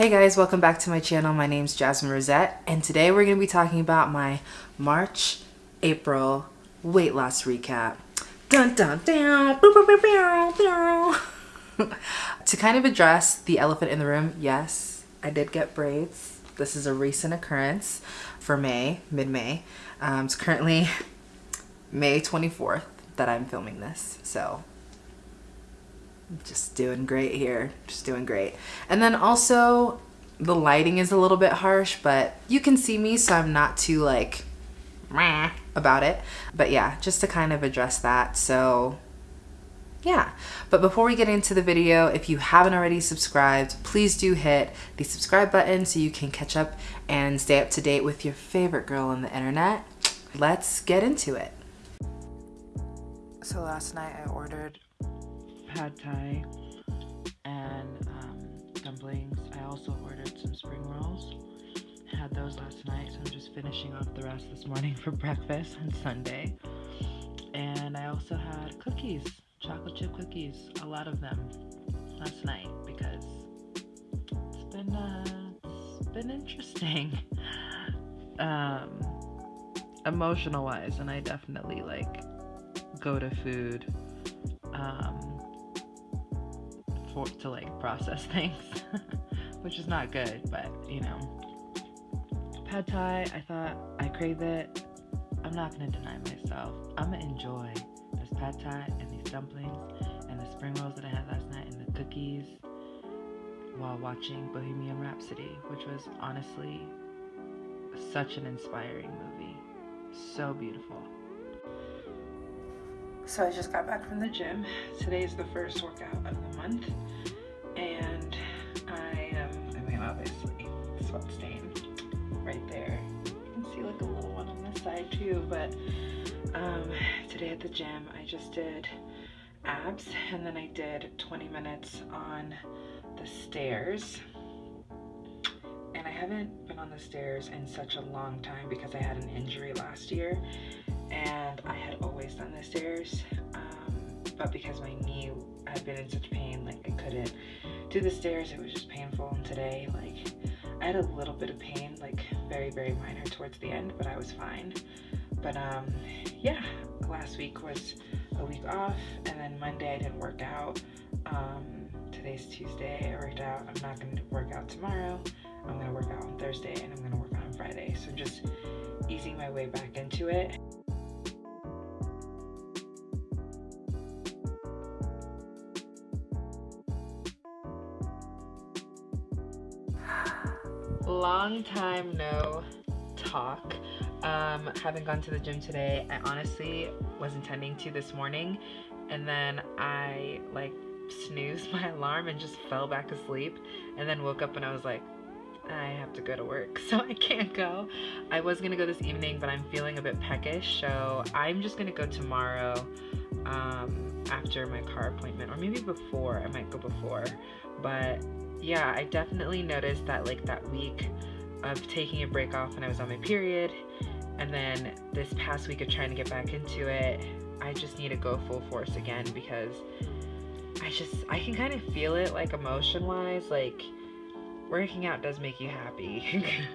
Hey guys, welcome back to my channel. My name is Jasmine Rosette and today we're going to be talking about my March, April weight loss recap. Dun dun dun! to kind of address the elephant in the room, yes, I did get braids. This is a recent occurrence for May, mid-May. Um, it's currently May 24th that I'm filming this, so just doing great here just doing great. And then also the lighting is a little bit harsh but you can see me so I'm not too like about it. But yeah just to kind of address that so yeah. But before we get into the video if you haven't already subscribed please do hit the subscribe button so you can catch up and stay up to date with your favorite girl on the internet. Let's get into it. So last night I ordered pad thai and um, dumplings. I also ordered some spring rolls. Had those last night, so I'm just finishing off the rest this morning for breakfast on Sunday. And I also had cookies, chocolate chip cookies, a lot of them last night because it's been uh, it's been interesting, um, emotional wise, and I definitely like go to food um, to like process things, which is not good, but you know. Pad Thai, I thought I crave it. I'm not gonna deny myself. I'm gonna enjoy this Pad Thai and these dumplings and the spring rolls that I had last night and the cookies while watching Bohemian Rhapsody, which was honestly such an inspiring movie. So beautiful. So I just got back from the gym. Today is the first workout of the month. And I am, I mean, obviously, sweat stain right there. You can see like a little one on this side too, but um, today at the gym, I just did abs and then I did 20 minutes on the stairs. Haven't been on the stairs in such a long time because I had an injury last year and I had always done the stairs um, but because my knee had been in such pain like I couldn't do the stairs it was just painful. And today like I had a little bit of pain like very very minor towards the end but I was fine. But um yeah last week was a week off and then Monday I didn't work out. Um today's Tuesday I worked out. I'm not going to work out tomorrow I'm to work out on Thursday and I'm to work out on Friday. So just easing my way back into it. Long time no talk. Um haven't gone to the gym today. I honestly was intending to this morning and then i like snoozed my alarm and just fell back asleep and then woke up and i was like i have to go to work so i can't go. I was gonna go this evening but i'm feeling a bit peckish so i'm just gonna go tomorrow um after my car appointment or maybe before i might go before. But yeah, I definitely noticed that like that week of taking a break off when I was on my period and then this past week of trying to get back into it, I just need to go full force again because I just I can kind of feel it like emotion wise like working out does make you happy.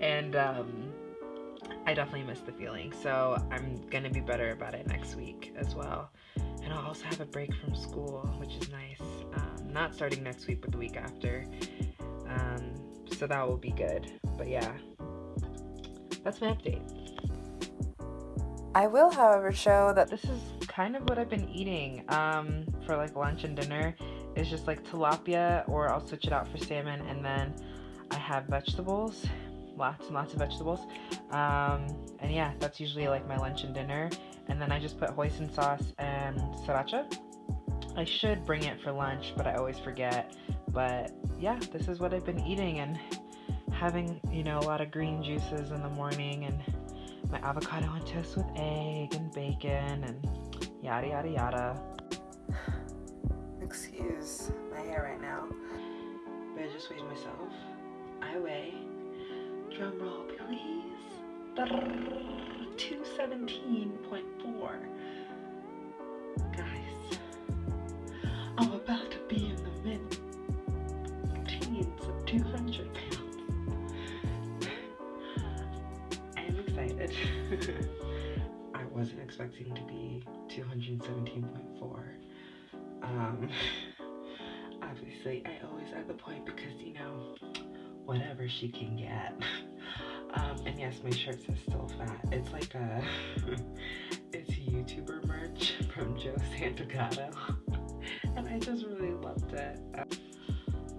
And um I definitely miss the feeling. So I'm gonna be better about it next week as well. And I'll also have a break from school which is nice. Um, not starting next week but the week after. Um, so that will be good. But yeah. That's my update. I will however show that this is kind of what I've been eating um, for like lunch and dinner is just like tilapia or I'll switch it out for salmon and then I have vegetables lots and lots of vegetables um, and yeah that's usually like my lunch and dinner and then I just put hoisin sauce and sriracha I should bring it for lunch, but I always forget. But yeah, this is what I've been eating and having, you know, a lot of green juices in the morning and my avocado on toast with egg and bacon and yada yada yada excuse my hair right now, but I just weighed myself. I weigh, drum roll please, 217.4. Guys, I'm about to be in the mid teens of 200 pounds. I am excited. I wasn't expecting to be 217.4. Um, obviously, I always add the point because, you know, whatever she can get. Um, and yes, my shirt says still fat. It's like a, it's YouTuber merch from Joe Santagato. and I just really loved it.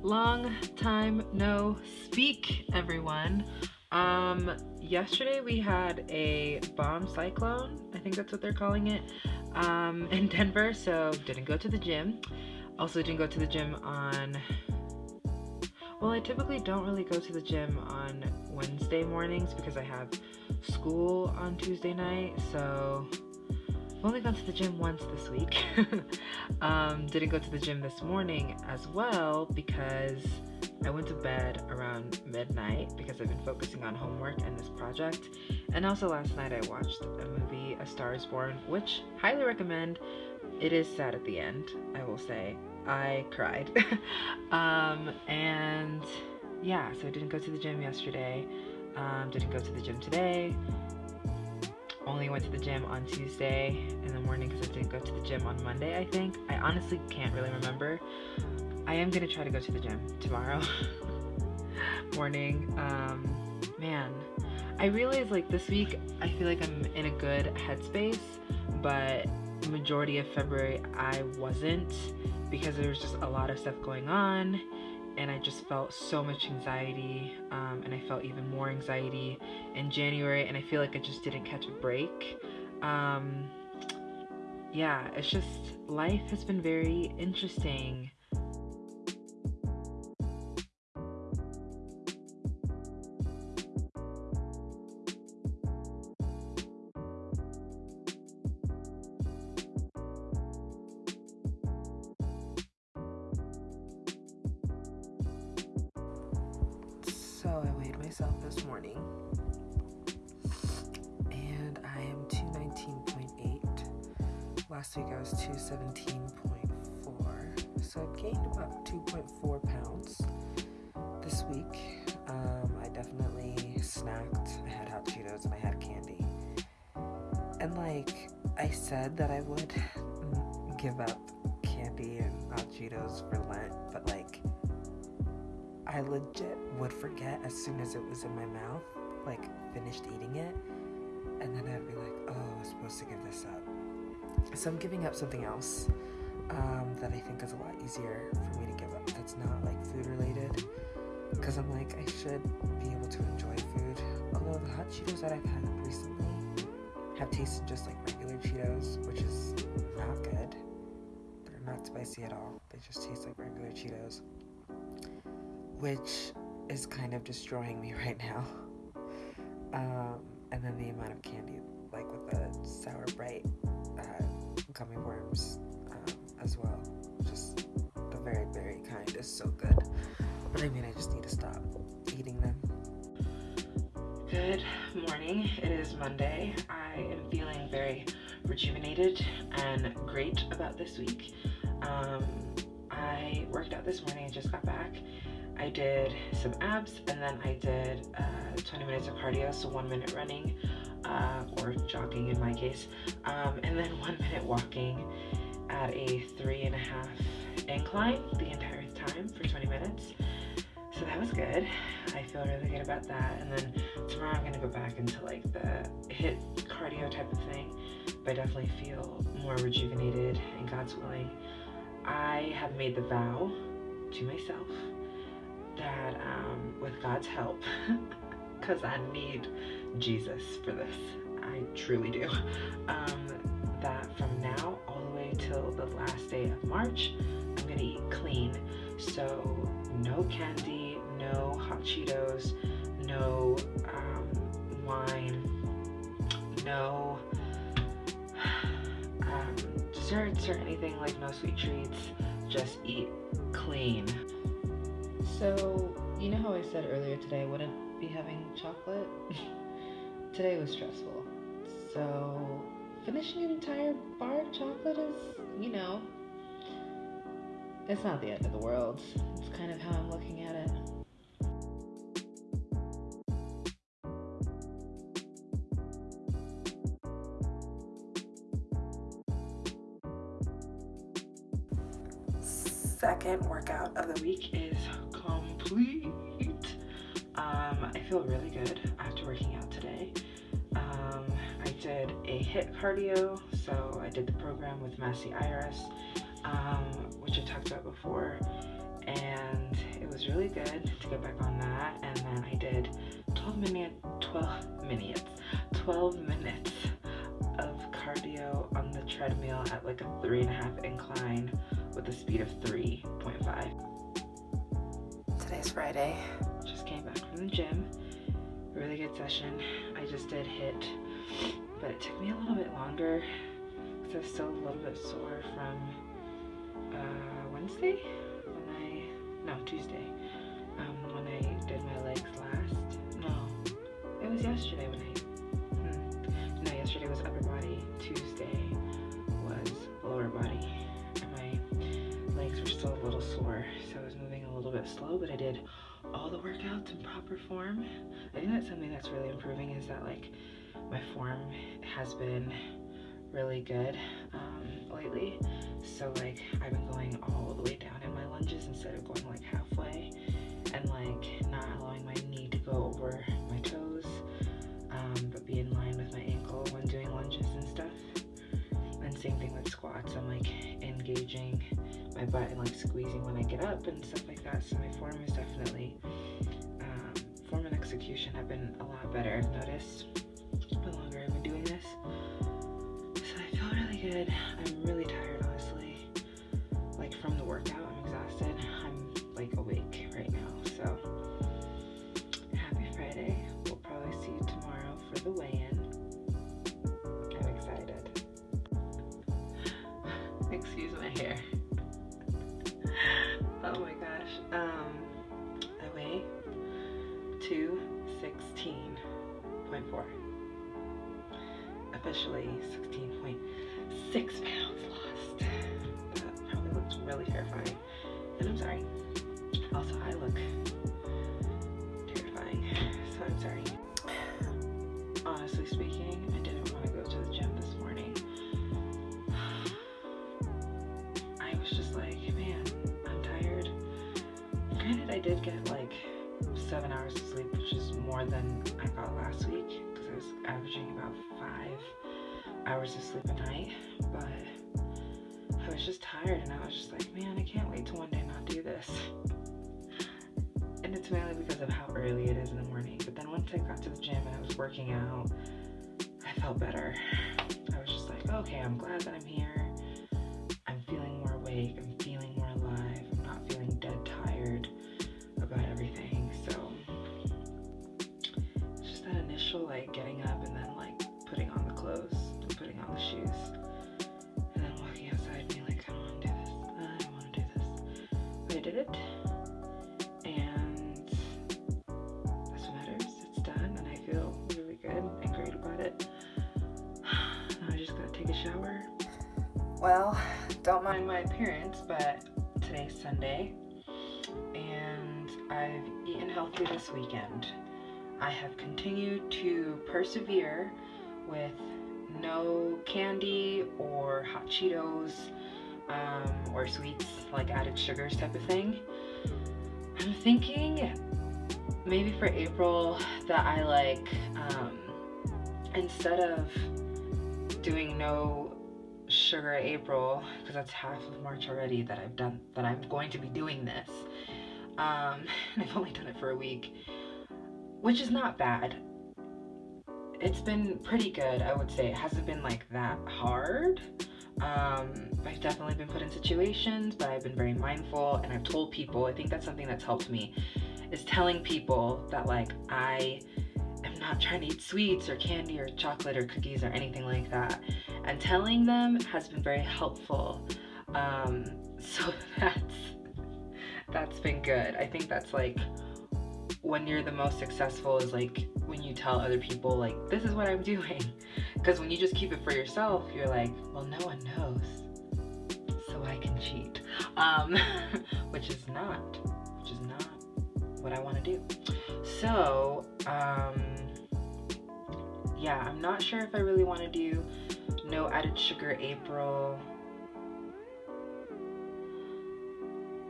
Long time no speak, everyone. Um, yesterday we had a bomb cyclone, I think that's what they're calling it, um, in Denver, so didn't go to the gym. Also didn't go to the gym on well, I typically don't really go to the gym on Wednesday mornings because I have school on Tuesday night, so I've only gone to the gym once this week. um, didn't go to the gym this morning as well because I went to bed around midnight because I've been focusing on homework and this project. And also last night I watched a movie, A Star is Born, which highly recommend. It is sad at the end, I will say. I cried. um, and yeah, so I didn't go to the gym yesterday. Um, didn't go to the gym today. Only went to the gym on Tuesday in the morning because I didn't go to the gym on Monday, I think. I honestly can't really remember. I am gonna try to go to the gym tomorrow morning. Um, man, I realize like this week I feel like I'm in a good headspace, but majority of February I wasn't because there was just a lot of stuff going on and I just felt so much anxiety um, and I felt even more anxiety in January and I feel like I just didn't catch a break. Um, yeah, it's just life has been very interesting myself this morning and I am 219.8. Last week I was 217.4. So I've gained about 2.4 pounds this week. Um, I definitely snacked. I had hot Cheetos and I had candy. And like I said that I would give up candy and hot Cheetos for Lent, but like I legit would forget as soon as it was in my mouth, like finished eating it, and then I'd be like, oh, I was supposed to give this up. So I'm giving up something else um, that I think is a lot easier for me to give up that's not like food related. Because I'm like, I should be able to enjoy food. Although the hot Cheetos that I've had recently have tasted just like regular Cheetos, which is not good. They're not spicy at all, they just taste like regular Cheetos which is kind of destroying me right now. Um, and then the amount of candy, like with the Sour Brite uh, gummy worms um, as well. Just the very very kind is so good. But I mean, I just need to stop eating them. Good morning. It is Monday. I am feeling very rejuvenated and great about this week. Um, I worked out this morning and just got back I did some abs and then I did uh, 20 minutes of cardio, so one minute running uh, or jogging in my case, um, and then one minute walking at a three and a half incline the entire time for 20 minutes. So that was good. I feel really good about that. And then tomorrow I'm gonna go back into like the HIIT cardio type of thing, but I definitely feel more rejuvenated and God's willing. I have made the vow to myself that um, with God's help, because I need Jesus for this, I truly do, um, that from now all the way till the last day of March, I'm gonna eat clean. So no candy, no hot Cheetos, no um, wine, no um, desserts or anything like no sweet treats. Just eat clean. So, you know how I said earlier today I wouldn't be having chocolate? today was stressful. So, finishing an entire bar of chocolate is, you know, it's not the end of the world. It's kind of how I'm looking at it. Second workout of the week is complete. Um, I feel really good after working out today. Um, I did a HIIT cardio, so I did the program with Massy Arias, um, which I talked about before, and it was really good to get back on that. And then I did 12 minute, 12 minutes, 12 minutes of cardio on the treadmill at like a three and a half incline with a speed of 3.5. Today's Friday. Just came back from the gym. Really good session. I just did HIIT, but it took me a little bit longer because I was still a little bit sore from uh, Wednesday when I, no, Tuesday, um, when I did my legs last. No, it was yesterday when I, hmm. no, yesterday was upper body, Tuesday little bit slow, but I did all the workouts in proper form. I think that's something that's really improving is that like my form has been really good um, lately. So like I've been going all the way down in my lunges instead of going like halfway and like not allowing my knee to go over my toes um, but be in line with my ankle when doing lunges and stuff. And same thing with squats. I'm like engaging my butt and like squeezing when I get up and stuff like that. So my form is definitely, um, form and execution have been a lot better. I've noticed the longer I've been doing this. So I feel really good. I'm really tired, 216.4. Officially 16.6 pounds lost. That probably looks really terrifying. And I'm sorry. Also, I look terrifying. So I'm sorry. Honestly speaking, I didn't want to go to the gym this morning. I was just like, man, I'm tired. Granted, I did get like seven hours of sleep, which is more than I averaging about five hours of sleep a night. But I was just tired and I was just like, man, I can't wait to one day not do this. And it's mainly because of how early it is in the morning. But then once I got to the gym and I was working out, I felt better. I was just like, okay, I'm glad that I'm here. Did it. And that's what matters. It's done and I feel really good and great about it. Now I just gotta take a shower. Well, don't mind my appearance, but today's Sunday and I've eaten healthy this weekend. I have continued to persevere with no candy or hot Cheetos um, or sweets like added sugars type of thing. I'm thinking maybe for April that I like um, instead of doing no sugar April because that's half of March already that I've done that I'm going to be doing this um, and I've only done it for a week which is not bad. It's been pretty good I would say. It hasn't been like that hard um, I've definitely been put in situations but I've been very mindful and I've told people. I think that's something that's helped me is telling people that like I am not trying to eat sweets or candy or chocolate or cookies or anything like that. And telling them has been very helpful. Um, so that's that's been good. I think that's like when you're the most successful is like when you tell other people like this is what I'm doing because when you just keep it for yourself you're like well no one knows so I can cheat um, which is not which is not what I want to do so um, yeah I'm not sure if I really want to do no added sugar April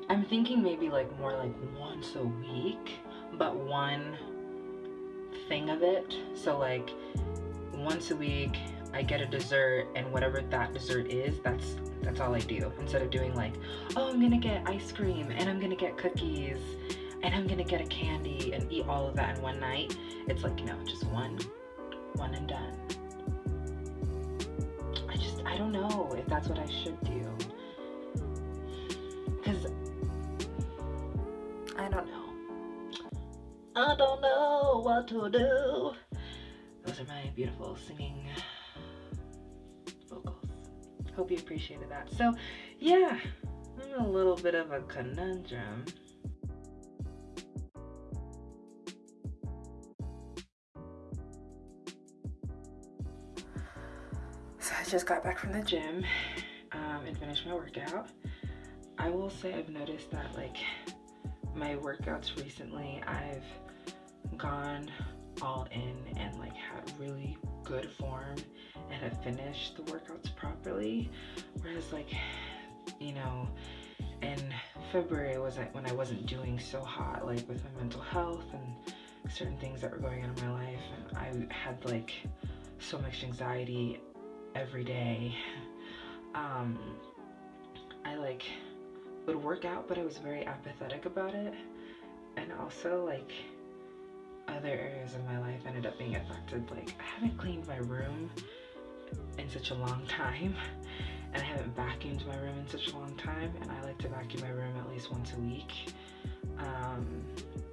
I'm thinking maybe like more like once a week, but one thing of it. So like once a week I get a dessert and whatever that dessert is, that's that's all I do. Instead of doing like, oh I'm gonna get ice cream and I'm gonna get cookies and I'm gonna get a candy and eat all of that in one night. It's like, you know, just one, one and done. I just I don't know if that's what I should do. Cause I don't know. I don't know what to do. Those are my beautiful singing vocals. Hope you appreciated that. So, yeah, I'm a little bit of a conundrum. So I just got back from the gym um, and finished my workout. I will say I've noticed that like my workouts recently, I've gone all in and like had really good form and have finished the workouts properly. Whereas like, you know, in February was like when I wasn't doing so hot, like with my mental health and certain things that were going on in my life. And I had like so much anxiety every day. Um, I like would work out, but I was very apathetic about it. And also like other areas of my life ended up being affected. Like I haven't cleaned my room in such a long time and I haven't vacuumed my room in such a long time and I like to vacuum my room at least once a week. Um,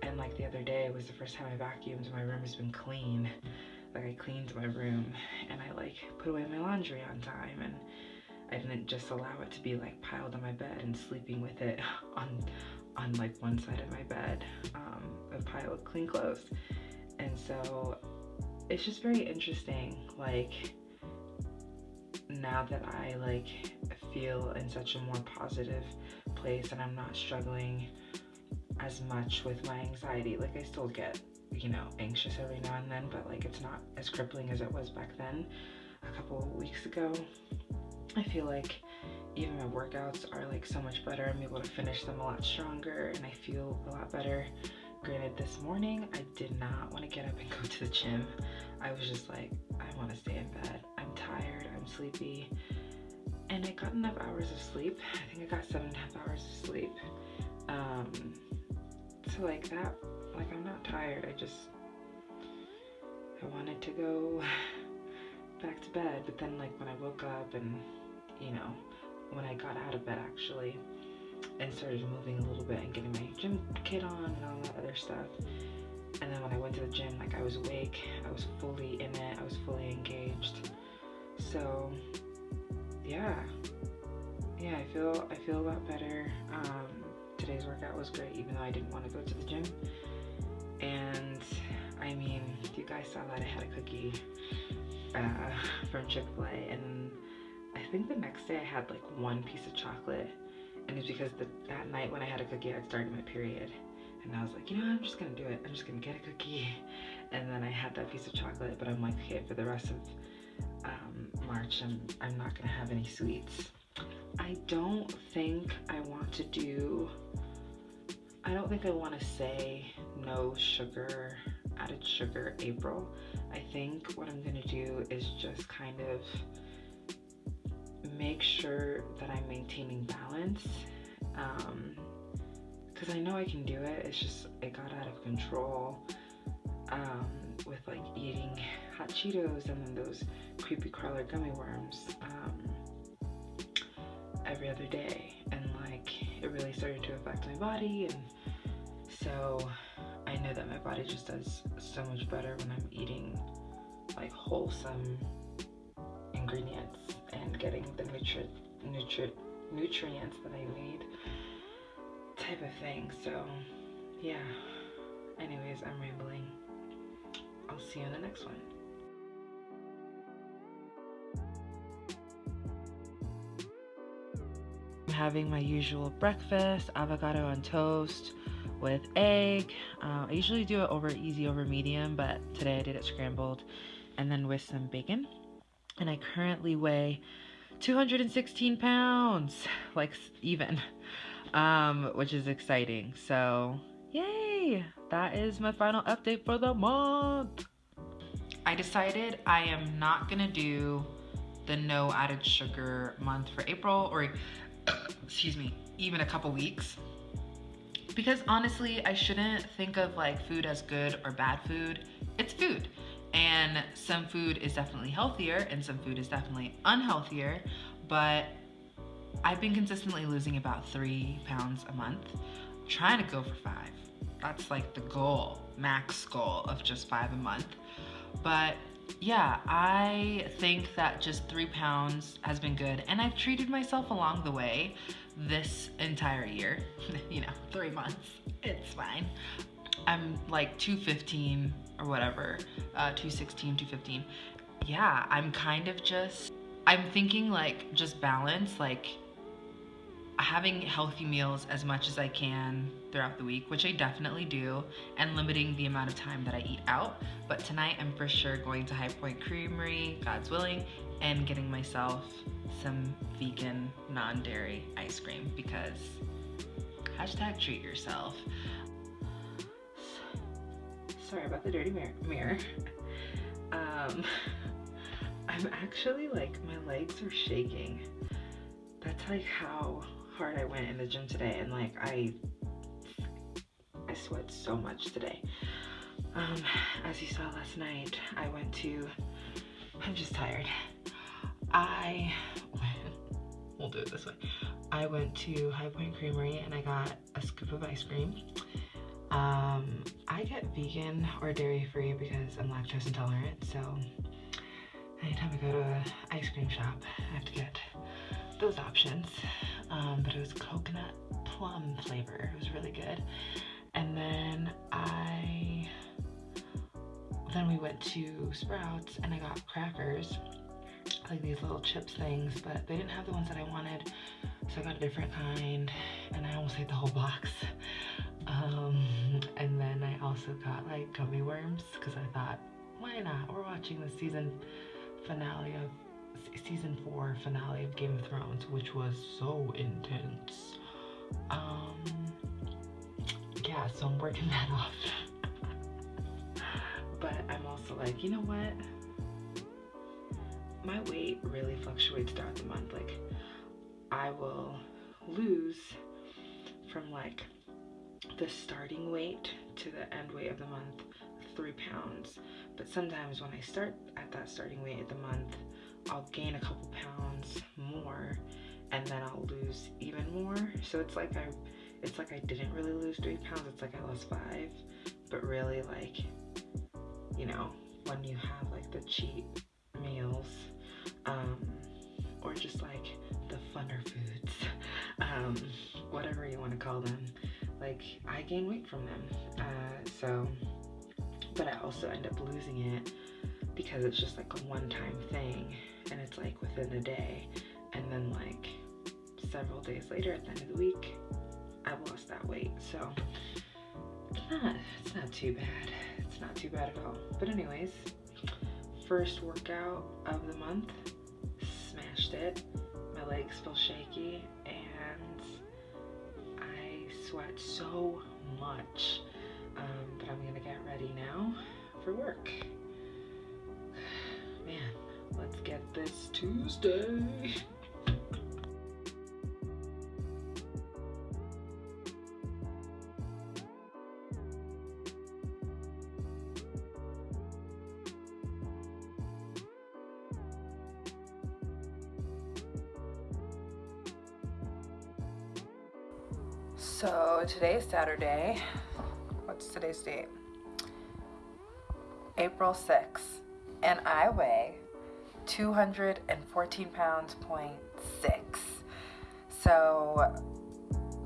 and like the other day was the first time I vacuumed my room has been clean. Like I cleaned my room and I like put away my laundry on time and I didn't just allow it to be like piled on my bed and sleeping with it on on like one side of my bed, um, a pile of clean clothes. And so it's just very interesting, like now that I like feel in such a more positive place and I'm not struggling as much with my anxiety. Like I still get, you know, anxious every now and then, but like it's not as crippling as it was back then a couple weeks ago. I feel like even my workouts are like so much better. I'm able to finish them a lot stronger and I feel a lot better. Granted, this morning I did not want to get up and go to the gym. I was just like, I want to stay in bed. I'm tired, I'm sleepy. And I got enough hours of sleep. I think I got seven and a half hours of sleep. Um, so like that, like I'm not tired. I just, I wanted to go back to bed. But then like when I woke up and, you know, when I got out of bed actually and started moving a little bit and getting my gym kit on and all that other stuff. And then when I went to the gym, like I was awake, I was fully in it, I was fully engaged. So yeah, yeah, I feel I feel a lot better. Um, today's workout was great, even though I didn't want to go to the gym. And I mean, you guys saw that I had a cookie uh, from Chick-fil-A, and I think the next day I had like one piece of chocolate, and it's because the, that night when I had a cookie, I started my period. And I was like, you know, I'm just gonna do it. I'm just gonna get a cookie. And then I had that piece of chocolate, but I'm like, okay, for the rest of um, March, I'm, I'm not gonna have any sweets. I don't think I want to do, I don't think I want to say no sugar, added sugar April. I think what I'm gonna do is just kind of make sure that I'm maintaining balance. Um, because I know I can do it. It's just it got out of control um, with like eating hot Cheetos and then those creepy crawler gummy worms um, every other day, and like it really started to affect my body, and so I know that my body just does so much better when I'm eating like wholesome ingredients and getting the nutri nutri nutrients that I need type of thing. So, yeah. Anyways, I'm rambling. I'll see you in the next one. I'm having my usual breakfast avocado on toast with egg. Uh, I usually do it over easy over medium, but today I did it scrambled and then with some bacon. And I currently weigh 216 pounds, like even. um, which is exciting. So, yay! That is my final update for the month. I decided I am not gonna do the no added sugar month for April or, excuse me, even a couple weeks. Because honestly, I shouldn't think of like food as good or bad food. It's food. And some food is definitely healthier and some food is definitely unhealthier. But I've been consistently losing about three pounds a month. I'm trying to go for five. That's like the goal, max goal of just five a month. But yeah, I think that just three pounds has been good. And I've treated myself along the way this entire year. you know, three months, it's fine. I'm like 215 or whatever, uh, 216, 215. Yeah, I'm kind of just, I'm thinking like just balance, like having healthy meals as much as I can throughout the week, which I definitely do, and limiting the amount of time that I eat out. But tonight I'm for sure going to High Point Creamery, God's willing, and getting myself some vegan, non-dairy ice cream because hashtag treat yourself. Sorry about the dirty mirror. Um, I'm actually like, my legs are shaking. That's like how hard I went in the gym today and like I I sweat so much today. Um, as you saw last night, I went to, I'm just tired. I, we'll do it this way. I went to High Point Creamery and I got a scoop of ice cream. Um, I get vegan or dairy free because I'm lactose intolerant, so anytime I go to an ice cream shop, I have to get those options um, but it was coconut plum flavor. It was really good. And then I, then we went to Sprouts and I got crackers, like these little chips things, but they didn't have the ones that I wanted. So I got a different kind and I almost ate the whole box. Um, and then I also got like gummy worms because I thought, why not? We're watching the season finale of season four finale of Game of Thrones, which was so intense. Um, yeah, so I'm working that off. but I'm also like, you know what? My weight really fluctuates throughout the month. Like, I will lose from like the starting weight to the end weight of the month three pounds but sometimes when I start at that starting weight of the month I'll gain a couple pounds more and then I'll lose even more. So it's like I it's like I didn't really lose three pounds, it's like I lost five. But really like, you know, when you have like the cheat meals, um, or just like the funner foods, um, whatever you want to call them, like I gain weight from them. Uh, so, but I also end up losing it because it's just like a one-time thing and it's like within a day and then like several days later at the end of the week I've lost that weight so it's not it's not too bad it's not too bad at all but anyways first workout of the month it my legs feel shaky and I sweat so much um, but I'm gonna get ready now for work man Let's get this Tuesday. Today is Saturday. What's today's date? April 6th. And I weigh 214 pounds, point six. So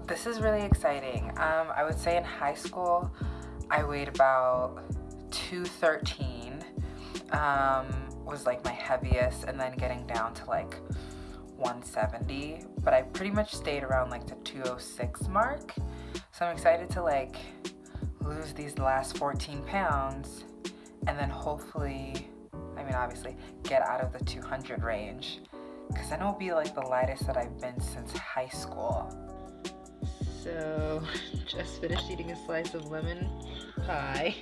this is really exciting. Um, I would say in high school, I weighed about 213, um, was like my heaviest, and then getting down to like 170. But I pretty much stayed around like the 206 mark. So I'm excited to like lose these last 14 pounds and then hopefully I mean, obviously, get out of the 200 range. Because then it'll be like the lightest that I've been since high school. So, just finished eating a slice of lemon pie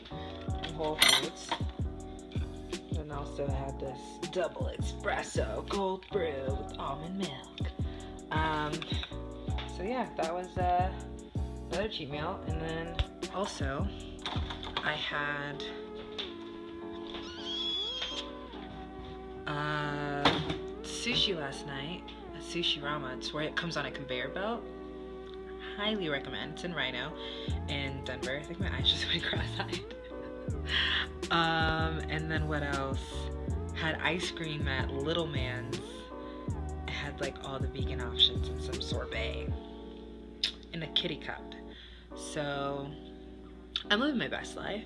from Whole Foods. And also had this double espresso cold brew with almond milk. Um, so yeah, that was uh, another cheat meal. And then also, I had uh, sushi last night Sushi Rama. It's where it comes on a conveyor belt. Highly recommend. It's in RiNo in Denver. I think my eyes just went cross-eyed. um, and then what else? Had ice cream at Little Man's. Like all the vegan options and some sorbet in a kitty cup. So I'm living my best life.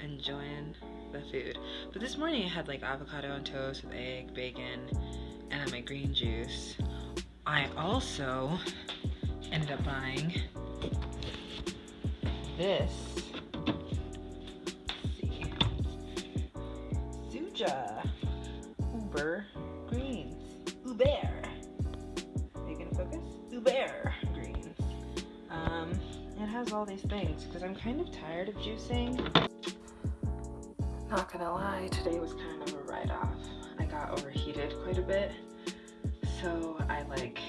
Enjoying the food. But this morning I had like avocado on toast with egg, bacon, and my green juice. I also ended up buying this. Let's see. Suja Uber has all these things because I'm kind of tired of juicing. Not gonna lie, today was kind of a write-off. I got overheated quite a bit, so I like,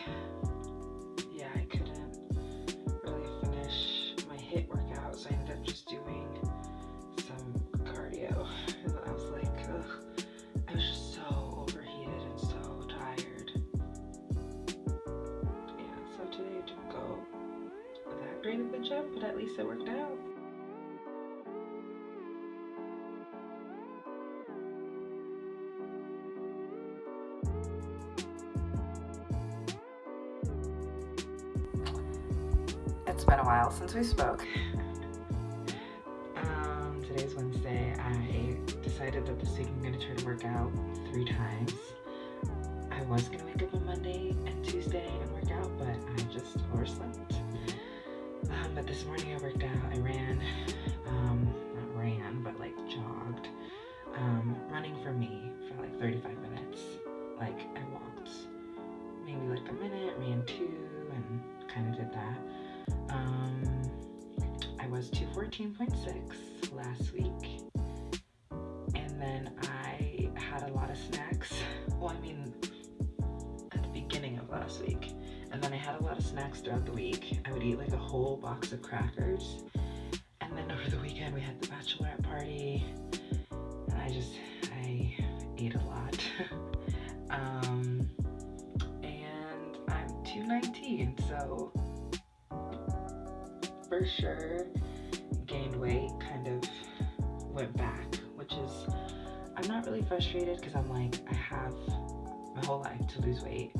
been a while since we spoke. um, today's Wednesday. I decided that this week I'm gonna try to work out three times. I was gonna wake up on Monday and Tuesday and work out, but I just overslept. Um, but this morning I worked out. 14.6 last week. And then I had a lot of snacks. Well, I mean, at the beginning of last week. And then I had a lot of snacks throughout the week. I would eat like a whole box of crackers. And then over the weekend, we had the bachelorette party. And I just, I ate a lot. um, and I'm 219, so for sure gained weight, kind of went back, which is, I'm not really frustrated because I'm like, I have my whole life to lose weight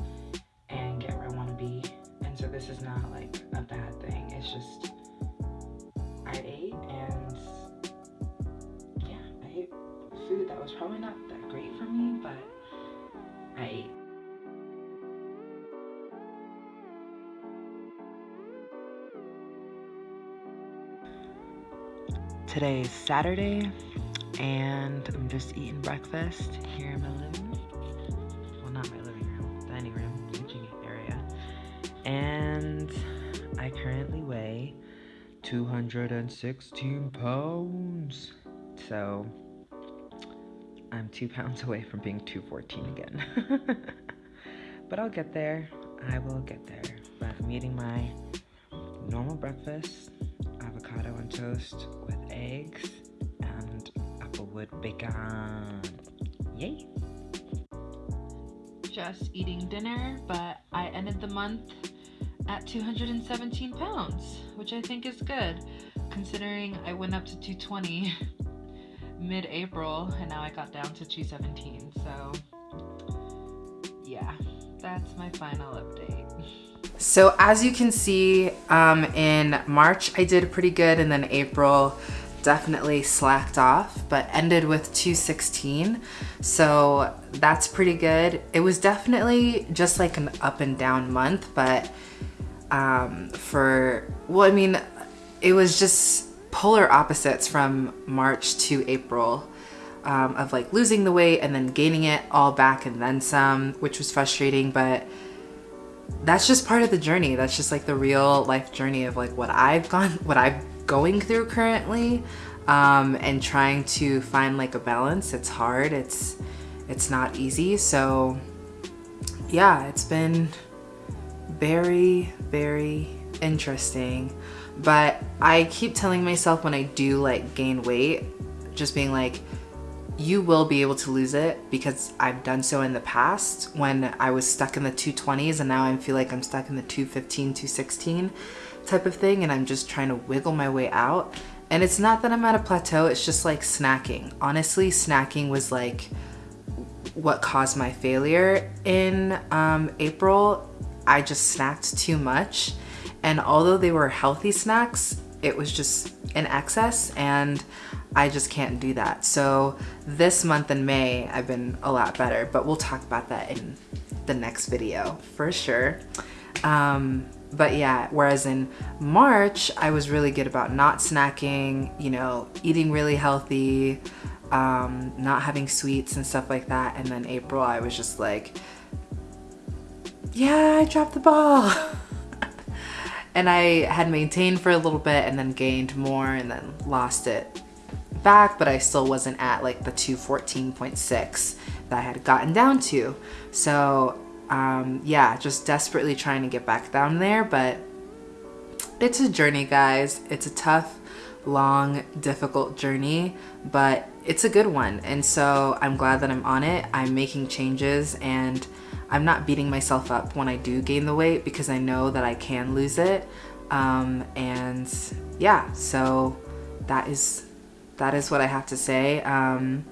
and get where I want to be. And so this is not like a bad thing. It's just, Today is Saturday, and I'm just eating breakfast here in my living room. Well, not my living room, dining room, kitchen area. And I currently weigh 216 pounds. So I'm two pounds away from being 214 again. but I'll get there. I will get there. But I'm eating my normal breakfast avocado on toast with eggs and applewood bacon. Yay! Just eating dinner, but I ended the month at 217 pounds, which I think is good considering I went up to 220 mid April and now I got down to 217. So, yeah, that's my final update. So as you can see, um, in March I did pretty good and then April definitely slacked off, but ended with 216. So that's pretty good. It was definitely just like an up and down month, but um, for, well, I mean, it was just polar opposites from March to April. Um, of like losing the weight and then gaining it all back and then some, which was frustrating, but that's just part of the journey. That's just like the real life journey of like what I've gone, what I'm going through currently, um, and trying to find like a balance. It's hard. It's it's not easy. So yeah, it's been very very interesting. But I keep telling myself when I do like gain weight, just being like, you will be able to lose it because I've done so in the past when I was stuck in the 220s and now I feel like I'm stuck in the 215, 216 type of thing and I'm just trying to wiggle my way out. And it's not that I'm at a plateau, it's just like snacking. Honestly, snacking was like what caused my failure in um, April. I just snacked too much. And although they were healthy snacks, it was just in excess and I just can't do that. So this month in May, I've been a lot better, but we'll talk about that in the next video for sure. Um, but yeah, whereas in March, I was really good about not snacking, you know, eating really healthy, um, not having sweets and stuff like that. And then April, I was just like, yeah, I dropped the ball. and I had maintained for a little bit and then gained more and then lost it back, but I still wasn't at like the 214.6 that I had gotten down to. So um, yeah, just desperately trying to get back down there, but it's a journey, guys. It's a tough, long, difficult journey, but it's a good one. And so I'm glad that I'm on it. I'm making changes and I'm not beating myself up when I do gain the weight because I know that I can lose it. Um, and yeah, so that is that is what I have to say. Um,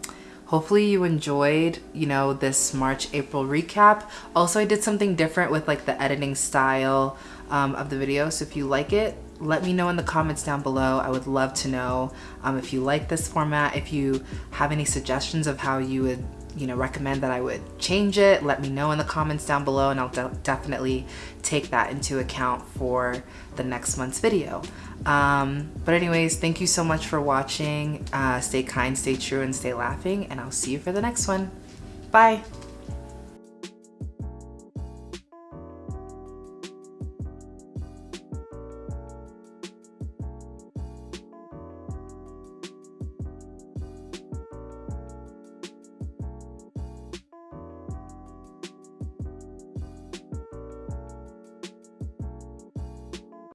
hopefully you enjoyed, you know, this March, April recap. Also, I did something different with like the editing style um, of the video. So if you like it, let me know in the comments down below. I would love to know um, if you like this format, if you have any suggestions of how you would you know recommend that I would change it let me know in the comments down below and I'll de definitely take that into account for the next month's video um, but anyways, thank you so much for watching. Uh, stay kind, stay true, and stay laughing, and I'll see you for the next one. Bye.